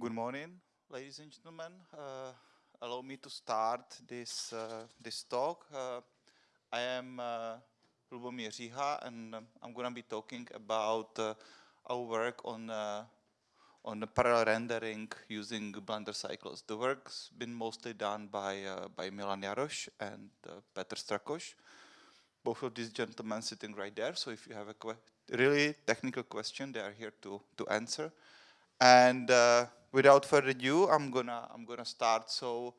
Good morning, ladies and gentlemen. Uh, allow me to start this uh, this talk. Uh, I am uh, Lubomir Říha, and um, I'm going to be talking about uh, our work on uh, on the parallel rendering using Blender cycles. The work's been mostly done by uh, by Milan Jaroš and Petr Strakoš. Both of these gentlemen sitting right there. So if you have a really technical question, they are here to to answer. And without further ado, I'm gonna I'm gonna start. So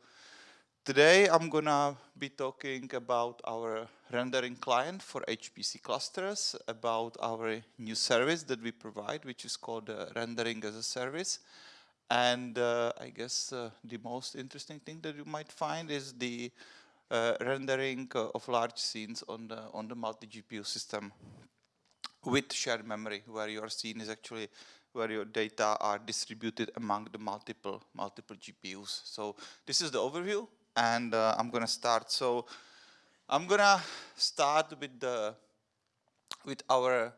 today I'm gonna be talking about our rendering client for HPC clusters, about our new service that we provide, which is called uh, rendering as a service. And uh, I guess uh, the most interesting thing that you might find is the uh, rendering uh, of large scenes on the on the multi-GPU system with shared memory, where your scene is actually where your data are distributed among the multiple multiple GPUs. So this is the overview, and uh, I'm gonna start. So I'm gonna start with the with our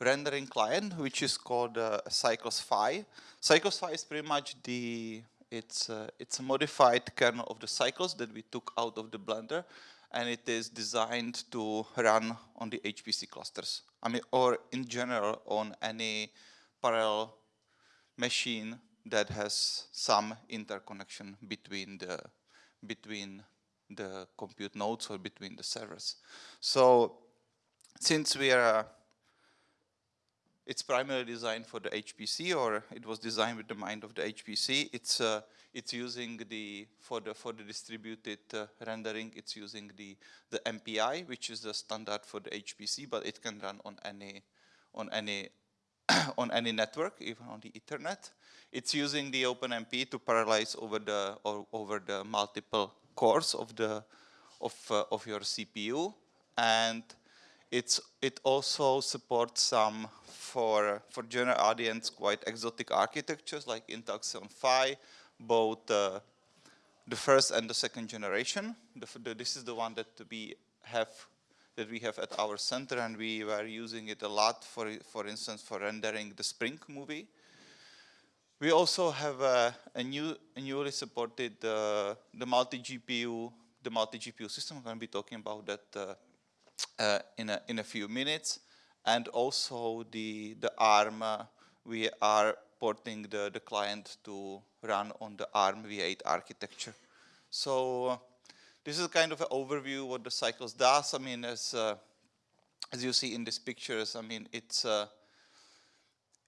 rendering client, which is called uh, Cycles Phi. Cycles Phi is pretty much the it's uh, it's a modified kernel of the cycles that we took out of the Blender, and it is designed to run on the HPC clusters. I mean, or in general on any parallel machine that has some interconnection between the between the compute nodes or between the servers. So since we are it's primarily designed for the HPC or it was designed with the mind of the HPC. It's uh, it's using the for the for the distributed uh, rendering. It's using the the MPI, which is the standard for the HPC, but it can run on any on any on any network, even on the Ethernet. It's using the OpenMP to parallelize over the over the multiple cores of the of uh, of your CPU, and it's it also supports some for for general audience quite exotic architectures like Intel Xeon Phi, both uh, the first and the second generation. The, the, this is the one that we have that we have at our center and we were using it a lot for, for instance, for rendering the Spring movie. We also have a, a new, a newly supported uh, the multi-GPU, the multi-GPU system. I'm going to be talking about that uh, uh, in a in a few minutes, and also the the ARM. Uh, we are porting the the client to run on the ARM v8 architecture. So this is kind of an overview what the cycles does. I mean, as uh, as you see in these pictures, I mean, it's uh,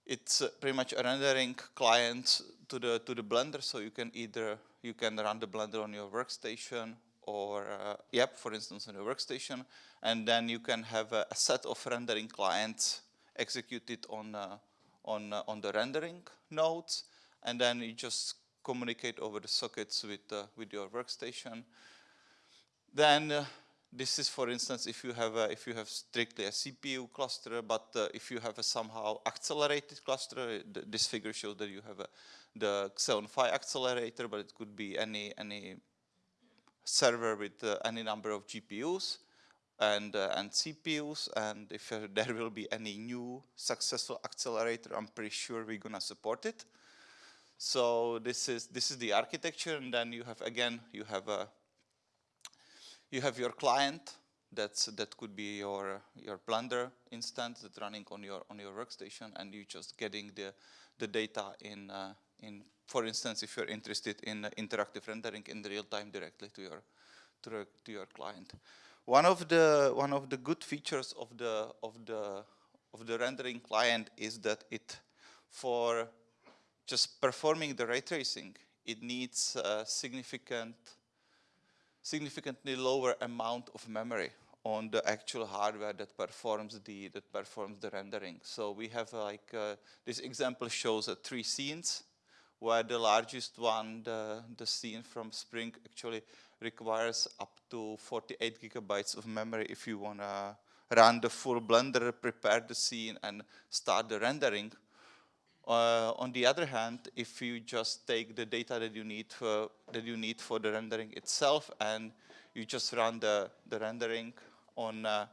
it's uh, pretty much a rendering client to the to the Blender. So you can either you can run the Blender on your workstation or uh, yep, for instance, on your workstation, and then you can have a, a set of rendering clients executed on uh, on uh, on the rendering nodes, and then you just communicate over the sockets with with your workstation then uh, this is, for instance, if you have a, if you have strictly a CPU cluster, but uh, if you have a somehow accelerated cluster, th this figure shows that you have a, the Xeon Phi accelerator, but it could be any any server with uh, any number of GPUs and uh, and CPUs. And if uh, there will be any new successful accelerator, I'm pretty sure we're gonna support it. So this is this is the architecture, and then you have again you have a you have your client that's that could be your your Blender instance that's running on your on your workstation, and you're just getting the the data in uh, in for instance if you're interested in uh, interactive rendering in real time directly to your to, to your client. One of the one of the good features of the of the of the rendering client is that it for just performing the ray tracing it needs a significant significantly lower amount of memory on the actual hardware that performs the that performs the rendering. So we have uh, like uh, this example shows uh, three scenes where the largest one, the, the scene from Spring actually requires up to 48 gigabytes of memory if you want to run the full Blender, prepare the scene and start the rendering. Uh, on the other hand, if you just take the data that you need for, that you need for the rendering itself and you just run the, the rendering on uh,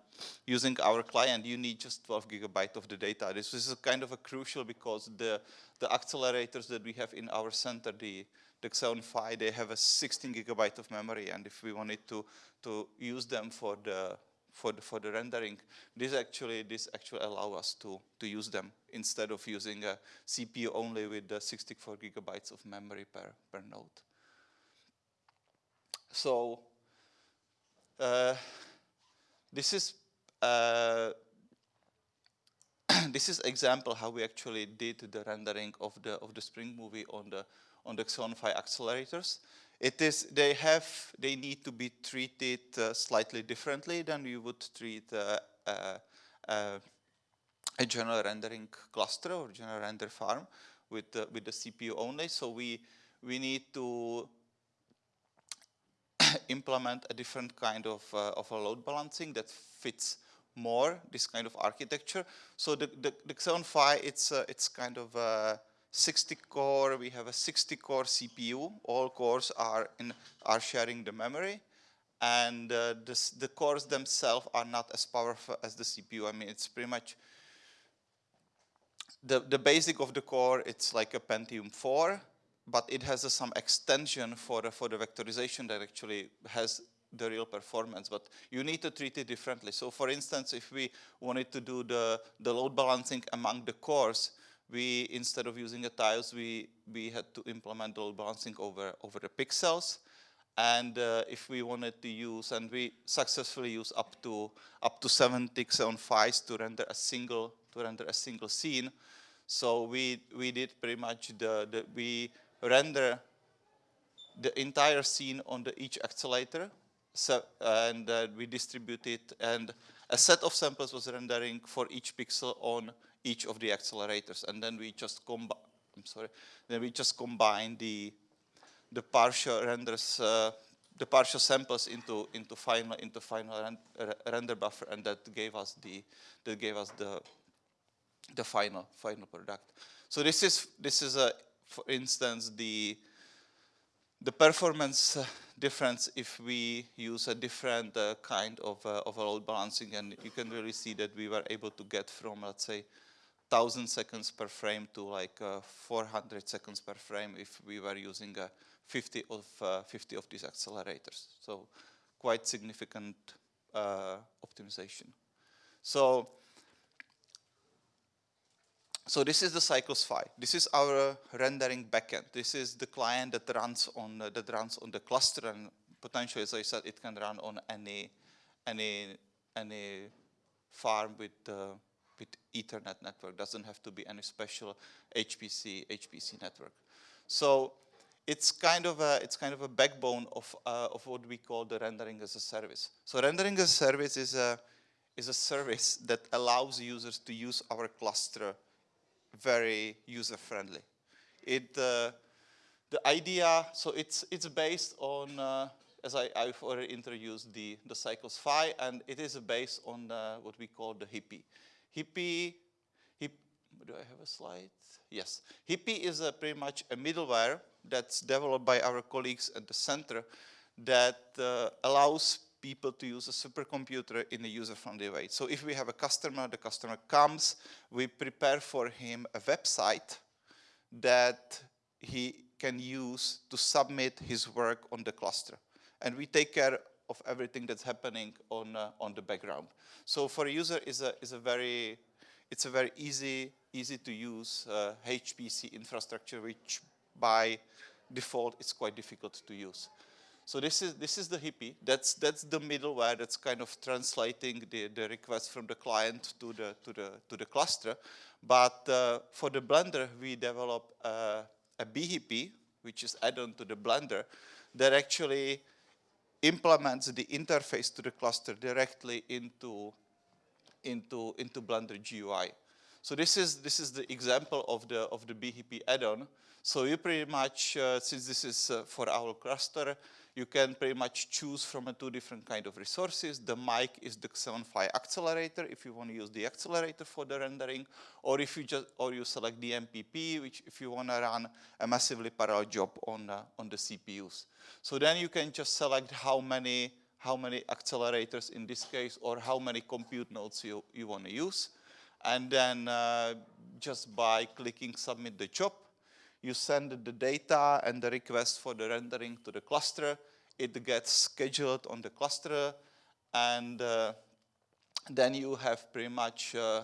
using our client, you need just 12 gigabyte of the data. This is kind of a crucial because the, the accelerators that we have in our center, the, the Xeon Phi, they have a 16 gigabyte of memory. And if we wanted to, to use them for the, for the, for the rendering, this actually, this actually allow us to, to use them instead of using a CPU only with the 64 gigabytes of memory per, per node. So uh, this is uh, this is example how we actually did the rendering of the of the Spring movie on the on the Xeon Phi accelerators. It is they have they need to be treated uh, slightly differently than you would treat uh, uh, uh a general rendering cluster or general render farm with the, with the CPU only. So we we need to implement a different kind of, uh, of a load balancing that fits more this kind of architecture. So the, the, the Xeon Phi, it's, uh, it's kind of 60 core, we have a 60 core CPU. All cores are, in, are sharing the memory. And uh, this, the cores themselves are not as powerful as the CPU. I mean, it's pretty much the, the basic of the core, it's like a Pentium 4 but it has uh, some extension for, uh, for the vectorization that actually has the real performance, but you need to treat it differently. So for instance, if we wanted to do the, the load balancing among the cores, we, instead of using a tiles, we, we had to implement the balancing over, over the pixels. And uh, if we wanted to use, and we successfully use up to up to 70 Xeon Phis to render a single to render a single scene. So we we did pretty much the, the we render the entire scene on the each accelerator so, and uh, we distribute it and a set of samples was rendering for each pixel on each of the accelerators and then we just combine I'm sorry then we just combine the the partial renders uh, the partial samples into into final into final render buffer and that gave us the that gave us the the final final product. So this is this is a for instance, the the performance uh, difference if we use a different uh, kind of, uh, of load balancing and you can really see that we were able to get from let's say 1000 seconds per frame to like uh, 400 seconds per frame if we were using uh, 50 of uh, 50 of these accelerators so quite significant optimization so so this is the Cycles Phi. This is our rendering backend. This is the client that runs on uh, that runs on the cluster, and potentially, as I said, it can run on any any any farm with uh, with Ethernet network. Doesn't have to be any special HPC HPC network. So it's kind of a it's kind of a backbone of uh, of what we call the rendering as a service. So rendering as a service is a is a service that allows users to use our cluster very user-friendly. It, uh, the idea, so it's, it's based on, uh, as I, have already introduced, the, the Cycles Phi, and it is based on uh, what we call the Hippie. Hippie, hip, do I have a slide? Yes. Hippie is a pretty much a middleware that's developed by our colleagues at the center that uh, allows people to use a supercomputer in a user-friendly way. So if we have a customer, the customer comes, we prepare for him a website that he can use to submit his work on the cluster. And we take care of everything that's happening on, uh, on the background. So for a user, is a, is a very, it's a very easy, easy to use uh, HPC infrastructure, which by default is quite difficult to use. So this is this is the hippie. That's that's the middleware that's kind of translating the, the request from the client to the to the to the cluster. But uh, for the Blender, we develop uh, a BHippie, which is add-on to the Blender, that actually implements the interface to the cluster directly into into into Blender GUI. So this is this is the example of the of the BHP add-on. So you pretty much, uh, since this is uh, for our cluster, you can pretty much choose from a two different kind of resources. The mic is the Xeon accelerator if you want to use the accelerator for the rendering, or if you just or you select the MPP, which if you want to run a massively parallel job on uh, on the CPUs. So then you can just select how many how many accelerators in this case, or how many compute nodes you, you want to use. And then uh, just by clicking submit the job, you send the data and the request for the rendering to the cluster. It gets scheduled on the cluster and uh, then you have pretty much uh,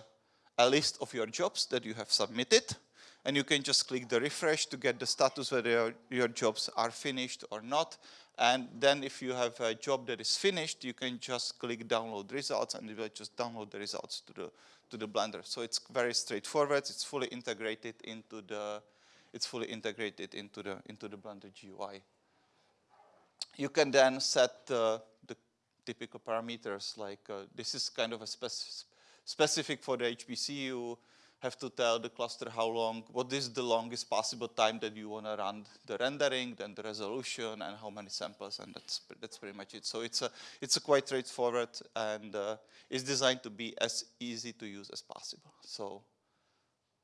a list of your jobs that you have submitted and you can just click the refresh to get the status whether your, your jobs are finished or not. And then if you have a job that is finished, you can just click download results and it will just download the results to the, to the Blender. So it's very straightforward. It's fully integrated into the, it's fully integrated into the, into the Blender GUI. You can then set uh, the typical parameters like uh, this is kind of a spec specific for the HPC. You have to tell the cluster how long, what is the longest possible time that you want to run the rendering, then the resolution, and how many samples, and that's that's pretty much it. So it's a it's a quite straightforward, and uh, it's designed to be as easy to use as possible. So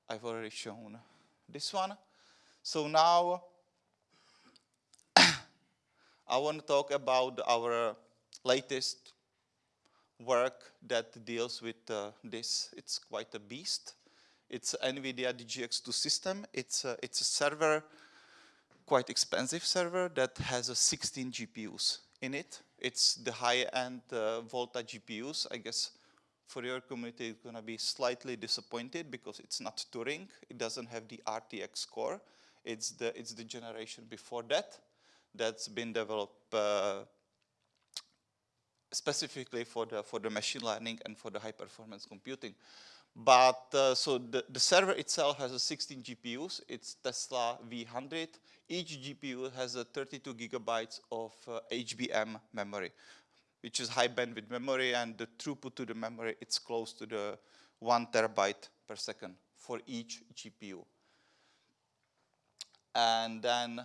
I've already shown this one. So now I want to talk about our latest work that deals with uh, this. It's quite a beast. It's NVIDIA DGX2 system. It's a, it's a server, quite expensive server that has a 16 GPUs in it. It's the high-end uh, Volta GPUs. I guess for your community, it's going to be slightly disappointed because it's not Turing. It doesn't have the RTX core. It's the, it's the generation before that that's been developed uh, specifically for the, for the machine learning and for the high performance computing. But uh, so the, the server itself has a 16 GPUs. It's Tesla V100. Each GPU has a 32 gigabytes of uh, HBM memory, which is high bandwidth memory, and the throughput to the memory it's close to the one terabyte per second for each GPU. And then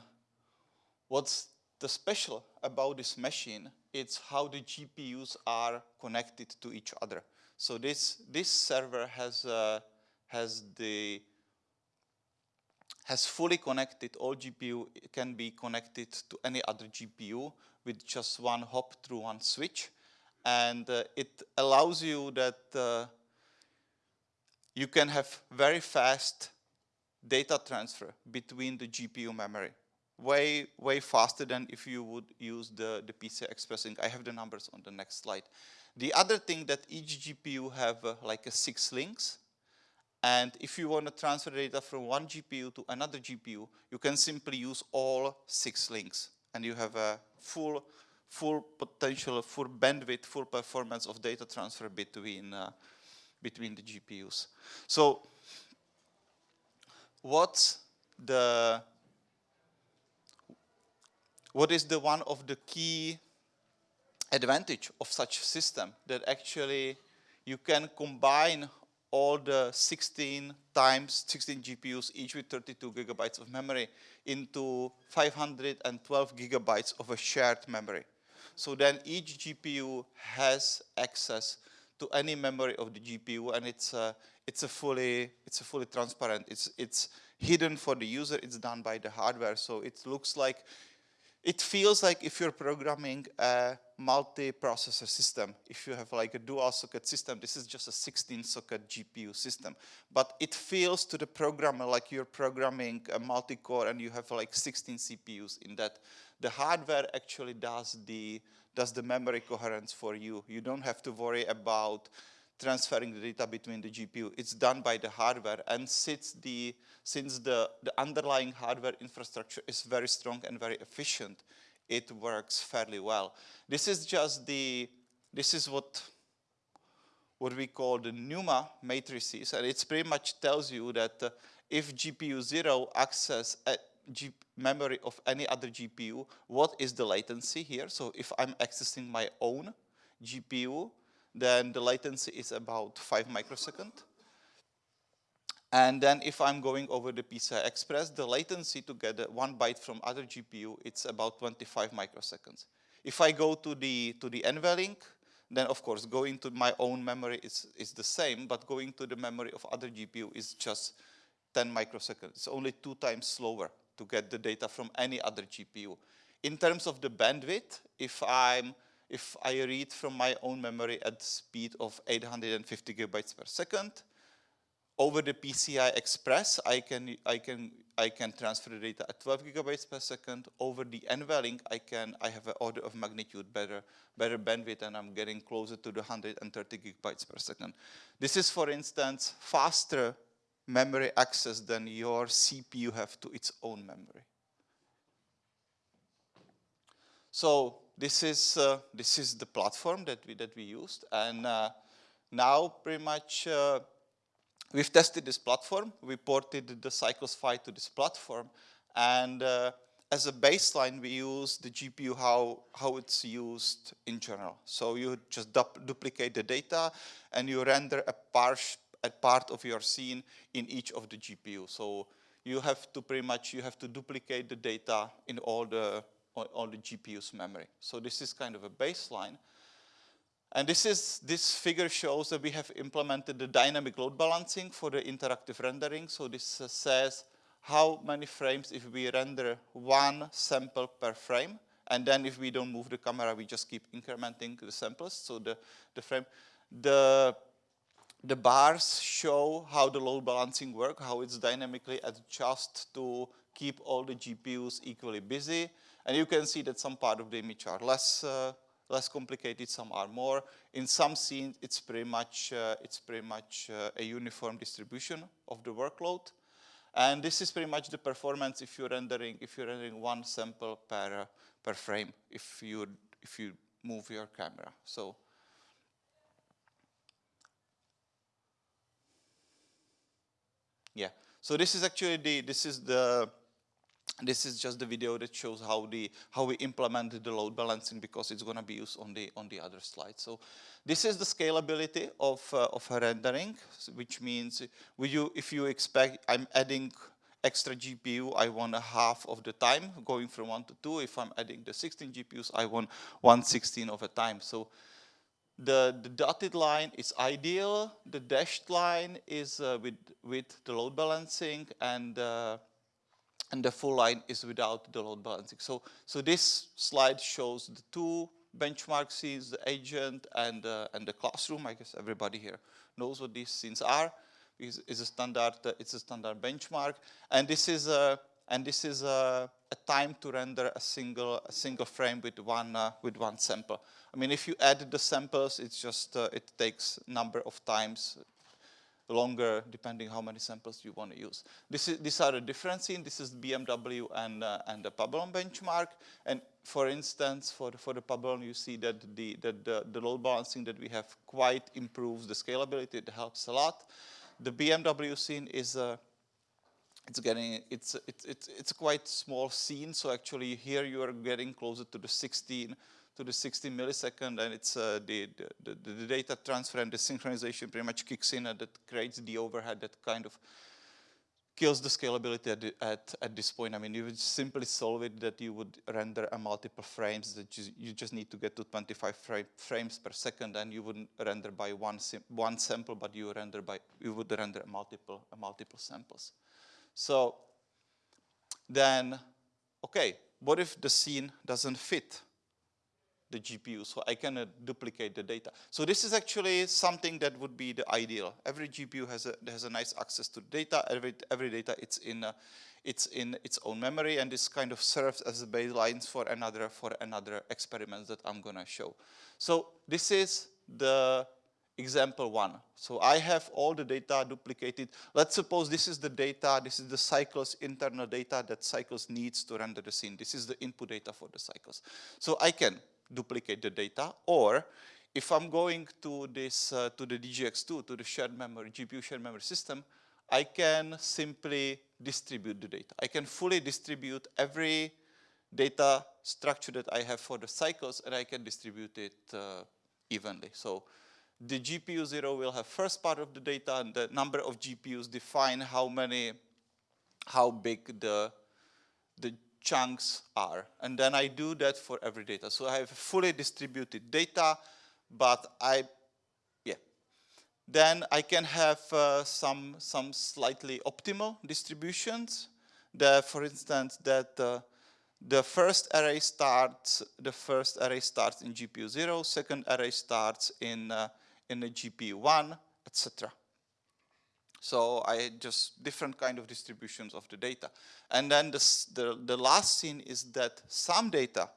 what's the special about this machine, it's how the GPUs are connected to each other. So this, this server has, uh, has the has fully connected all GPU it can be connected to any other GPU with just one hop through one switch and uh, it allows you that uh, you can have very fast data transfer between the GPU memory way way faster than if you would use the the PCI Express link. I have the numbers on the next slide the other thing that each GPU have uh, like a six links. And if you want to transfer data from one GPU to another GPU, you can simply use all six links. And you have a full, full potential, full bandwidth, full performance of data transfer between, uh, between the GPUs. So what's the, what is the one of the key advantage of such system that actually you can combine all the 16 times 16 GPUs, each with 32 gigabytes of memory, into 512 gigabytes of a shared memory. So then each GPU has access to any memory of the GPU, and it's a, it's a fully it's a fully transparent. It's it's hidden for the user. It's done by the hardware, so it looks like it feels like if you're programming a multi-processor system, if you have like a dual socket system, this is just a 16 socket GPU system. But it feels to the programmer like you're programming a multi-core and you have like 16 CPUs in that. The hardware actually does the, does the memory coherence for you. You don't have to worry about transferring the data between the GPU. It's done by the hardware and since the, since the, the underlying hardware infrastructure is very strong and very efficient, it works fairly well. This is just the, this is what, what we call the NUMA matrices and it pretty much tells you that uh, if GPU 0 access memory of any other GPU, what is the latency here? So if I'm accessing my own GPU, then the latency is about 5 microsecond. And then if I'm going over the PCI Express, the latency to get one byte from other GPU, it's about 25 microseconds. If I go to the, to the NVLink, then of course going to my own memory is, is the same, but going to the memory of other GPU is just 10 microseconds. It's only two times slower to get the data from any other GPU. In terms of the bandwidth, if I'm if I read from my own memory at speed of 850 gigabytes per second, over the PCI Express, I can I can I can transfer the data at 12 gigabytes per second. Over the NVLink, I can I have an order of magnitude better better bandwidth, and I'm getting closer to the 130 gigabytes per second. This is, for instance, faster memory access than your CPU have to its own memory. So this is uh, this is the platform that we that we used, and uh, now pretty much uh, we've tested this platform. We ported the Cycles Phi to this platform, and uh, as a baseline, we use the GPU how how it's used in general. So you just du duplicate the data, and you render a part a part of your scene in each of the GPU. So you have to pretty much you have to duplicate the data in all the all the GPU's memory. So this is kind of a baseline. And this is this figure shows that we have implemented the dynamic load balancing for the interactive rendering. So this uh, says how many frames if we render one sample per frame. And then if we don't move the camera, we just keep incrementing the samples. So the, the frame, the, the bars show how the load balancing work, how it's dynamically adjust to keep all the GPUs equally busy. And you can see that some part of the image are less, uh, less complicated, some are more. In some scenes, it's pretty much, uh, it's pretty much uh, a uniform distribution of the workload. And this is pretty much the performance if you're rendering, if you're rendering one sample per, uh, per frame, if you, if you move your camera. So yeah, so this is actually the, this is the, this is just the video that shows how the how we implemented the load balancing because it's going to be used on the on the other slide. So this is the scalability of uh, of rendering, which means you if you expect I'm adding extra GPU, I want a half of the time going from one to two. If I'm adding the 16 GPUs, I want one sixteen of a time. So the, the dotted line is ideal. The dashed line is uh, with with the load balancing and uh, and the full line is without the load balancing. So, so this slide shows the two benchmark scenes, the agent and, uh, and the classroom. I guess everybody here knows what these scenes are. It's, it's a standard, uh, it's a standard benchmark. And this is a, and this is a, a time to render a single, a single frame with one, uh, with one sample. I mean, if you add the samples, it's just, uh, it takes number of times longer depending how many samples you want to use. This is, these are the differences. This is BMW and, uh, and the Pabellon benchmark. And for instance, for the, for the Pabellon, you see that, the, that the, the load balancing that we have quite improves the scalability. It helps a lot. The BMW scene is a it's getting it's it's it's it's a quite small scene so actually here you are getting closer to the 16 to the 60 millisecond and it's uh, the, the, the, data transfer and the synchronization pretty much kicks in and that creates the overhead that kind of kills the scalability at, the, at, at, this point. I mean, you would simply solve it that you would render a multiple frames that you, you just need to get to 25 frame, frames per second and you wouldn't render by one, one sample, but you render by, you would render multiple, multiple samples. So then, okay, what if the scene doesn't fit the GPU, so I can uh, duplicate the data. So this is actually something that would be the ideal. Every GPU has a has a nice access to data. Every every data it's in uh, it's in its own memory, and this kind of serves as a baselines for another for another experiments that I'm gonna show. So this is the example one. So I have all the data duplicated. Let's suppose this is the data, this is the cycles internal data that cycles needs to render the scene. This is the input data for the cycles. So I can duplicate the data, or if I'm going to this, uh, to the DGX2, to the shared memory, GPU shared memory system, I can simply distribute the data. I can fully distribute every data structure that I have for the cycles and I can distribute it uh, evenly. So the GPU 0 will have first part of the data and the number of GPUs define how many, how big the, the chunks are. And then I do that for every data. So I have fully distributed data, but I, yeah. Then I can have uh, some, some slightly optimal distributions. That, for instance, that uh, the first array starts, the first array starts in GPU 0, second array starts in, uh, in a GPU 1, etc. So I just different kind of distributions of the data. And then this, the, the last scene is that some data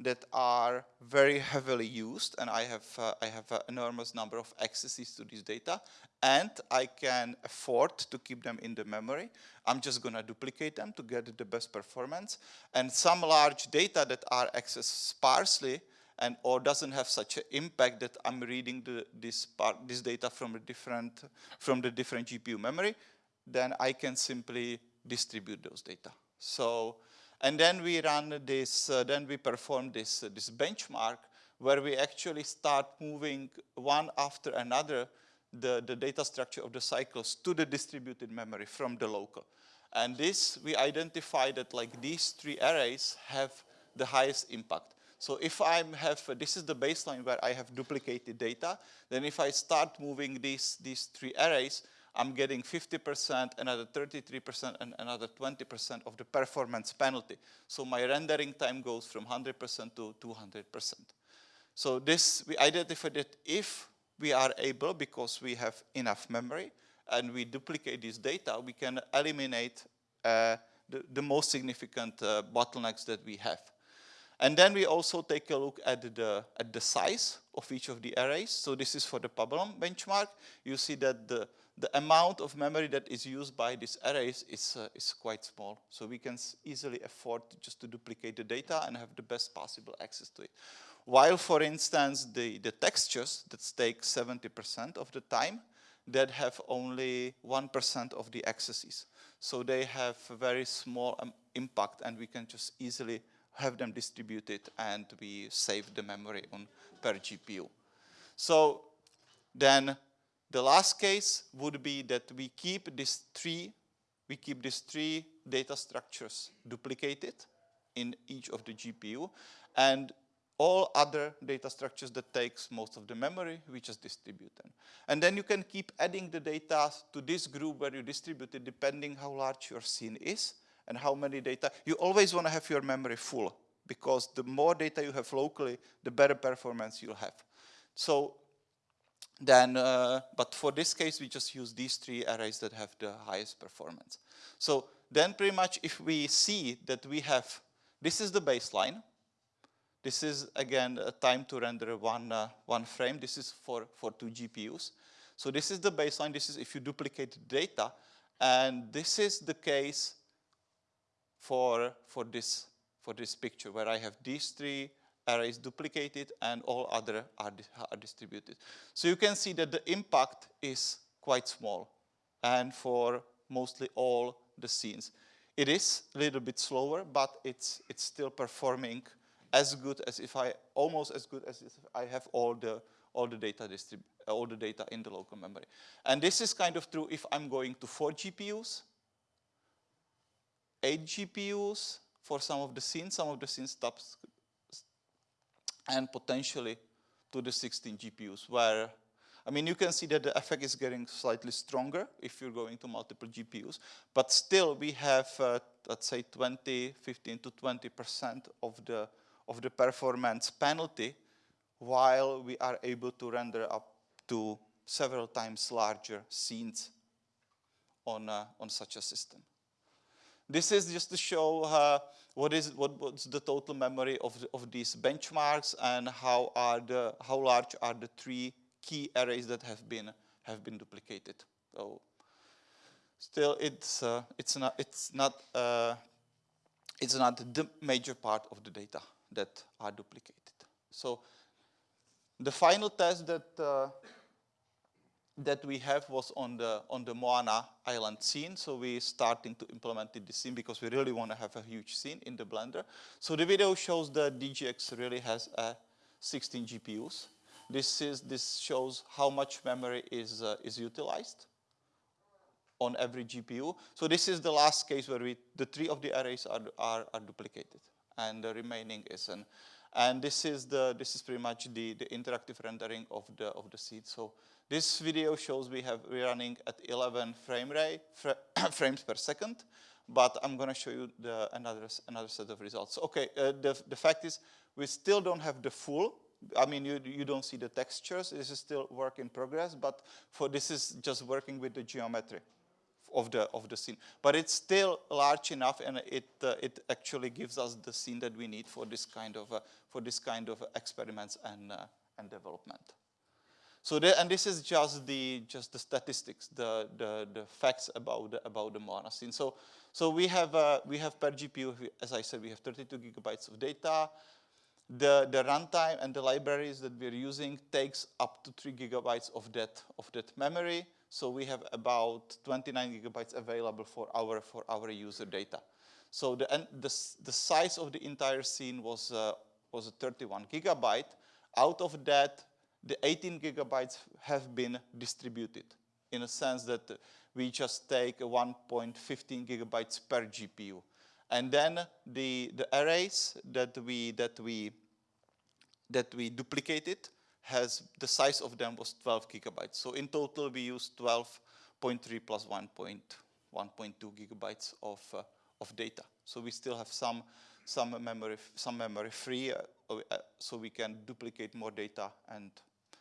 that are very heavily used, and I have, uh, I have an enormous number of accesses to this data, and I can afford to keep them in the memory. I'm just to duplicate them to get the best performance. And some large data that are accessed sparsely and or doesn't have such an impact that I'm reading the, this part, this data from a different from the different GPU memory, then I can simply distribute those data. So and then we run this, uh, then we perform this, uh, this benchmark where we actually start moving one after another the, the data structure of the cycles to the distributed memory from the local. And this, we identify that like these three arrays have the highest impact. So if I have, this is the baseline where I have duplicated data, then if I start moving these, these three arrays, I'm getting 50%, another 33%, and another 20% of the performance penalty. So my rendering time goes from 100% to 200%. So this, we identified that if we are able, because we have enough memory, and we duplicate this data, we can eliminate uh, the, the, most significant uh, bottlenecks that we have. And then we also take a look at the, at the size of each of the arrays. So this is for the Pabellon benchmark. You see that the, the amount of memory that is used by these arrays is, uh, is quite small. So we can easily afford just to duplicate the data and have the best possible access to it. While, for instance, the, the textures that take 70% of the time, that have only 1% of the accesses. So they have a very small um, impact and we can just easily have them distributed and we save the memory on per GPU. So then the last case would be that we keep these three, we keep these three data structures duplicated in each of the GPU and all other data structures that takes most of the memory, we just distribute them. And then you can keep adding the data to this group where you distribute it depending how large your scene is and how many data. You always want to have your memory full because the more data you have locally, the better performance you'll have. So then, uh, but for this case, we just use these three arrays that have the highest performance. So then pretty much if we see that we have, this is the baseline, this is again a time to render one, uh, one frame. This is for, for two GPUs. So this is the baseline. This is if you duplicate data. And this is the case for, for, this, for this picture where I have these three arrays duplicated and all other are, are distributed. So you can see that the impact is quite small and for mostly all the scenes. It is a little bit slower, but it's, it's still performing as good as if I, almost as good as if I have all the, all the data all the data in the local memory. And this is kind of true if I'm going to four GPUs, eight GPUs for some of the scenes, some of the scenes stops, and potentially to the 16 GPUs where I mean, you can see that the effect is getting slightly stronger if you're going to multiple GPUs, but still we have, uh, let's say 20, 15 to 20% of the of the performance penalty while we are able to render up to several times larger scenes on, uh, on such a system. This is just to show uh, what is what, what's the total memory of, of these benchmarks and how are the how large are the three key arrays that have been have been duplicated. So still, it's uh, it's not it's not uh, it's not the major part of the data that are duplicated. So the final test that uh, that we have was on the on the Moana Island scene. So we're starting to implement the scene because we really want to have a huge scene in the Blender. So the video shows that DGX really has uh, 16 GPUs. This is this shows how much memory is uh, is utilized on every GPU. So this is the last case where we the three of the arrays are are, are duplicated and the remaining isn't. And this is the this is pretty much the, the interactive rendering of the of the seed. So This video shows we have we're running at 11 frame rate frames per second, but I'm going to show you the, another another set of results. Okay, uh, the the fact is we still don't have the full. I mean, you you don't see the textures. This is still work in progress, but for this is just working with the geometry of the of the scene. But it's still large enough, and it uh, it actually gives us the scene that we need for this kind of uh, for this kind of experiments and uh, and development. So the, and this is just the just the statistics, the the, the facts about the, about the Moana scene. So so we have uh, we have per GPU, as I said, we have 32 gigabytes of data. The the runtime and the libraries that we're using takes up to three gigabytes of that of that memory. So we have about 29 gigabytes available for our for our user data. So the the the size of the entire scene was uh, was a 31 gigabyte. Out of that, the 18 gigabytes have been distributed in a sense that we just take 1.15 gigabytes per GPU. And then the, the arrays that we, that, we, that we duplicated has, the size of them was 12 gigabytes. So in total we used 12.3 plus 1.2 gigabytes of, uh, of data. So we still have some, some memory, some memory free, uh, uh so we can duplicate more data and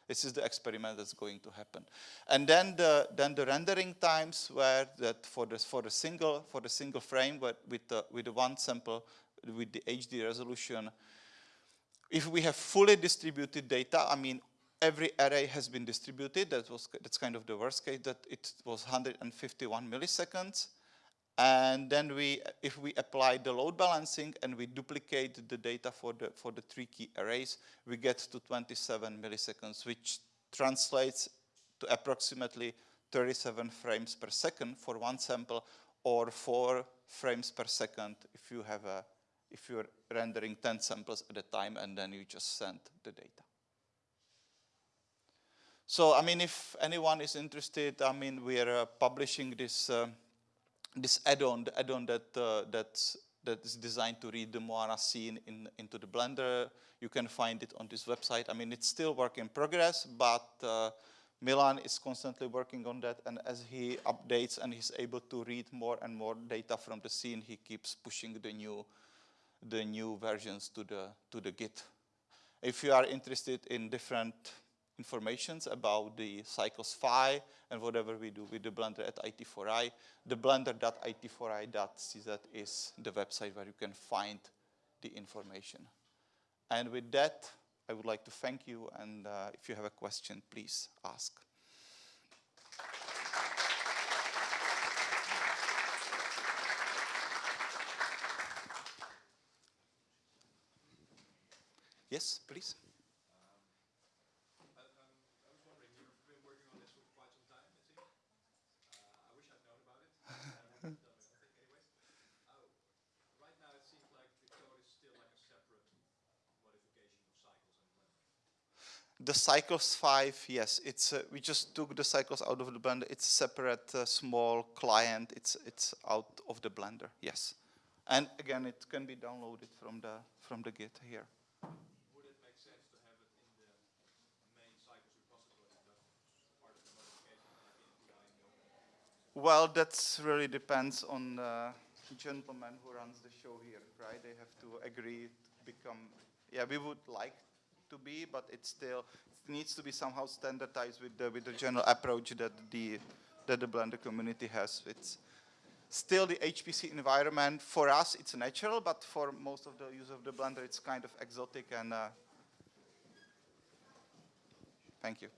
this is the experiment that's going to happen. And then the, then the rendering times were that for the, for the single, for the single frame with the, with the one sample with the HD resolution, if we have fully distributed data, I mean, every array has been distributed, that was, that's kind of the worst case, that it was 151 milliseconds. And then we, if we apply the load balancing and we duplicate the data for the, for the three key arrays, we get to 27 milliseconds, which translates to approximately 37 frames per second for one sample or four frames per second if you have a, if you're rendering 10 samples at a time and then you just send the data. So, I mean, if anyone is interested, I mean, we are uh, publishing this uh, this add-on, the add-on that uh, that's that is designed to read the Moana scene in, into the Blender. You can find it on this website. I mean, it's still work in progress, but uh, Milan is constantly working on that. And as he updates and he's able to read more and more data from the scene, he keeps pushing the new, the new versions to the, to the Git. If you are interested in different informations about the cycles phi and whatever we do with the Blender at IT4I. The blender.it4i.cz is the website where you can find the information. And with that, I would like to thank you, and uh, if you have a question, please ask. Yes, please. The cycles phi, yes, it's uh, we just took the cycles out of the blender. It's a separate uh, small client. It's it's out of the blender, yes. And again, it can be downloaded from the from the Git here. Would it make sense to have it in the main cycles repository, part of the modification? Well, that really depends on the gentleman who runs the show here, right? They have to agree to become. Yeah, we would like to be, but it still needs to be somehow standardized with the with the general approach that the that the Blender community has. It's still the HPC environment for us it's natural, but for most of the use of the Blender it's kind of exotic and. Uh, thank you.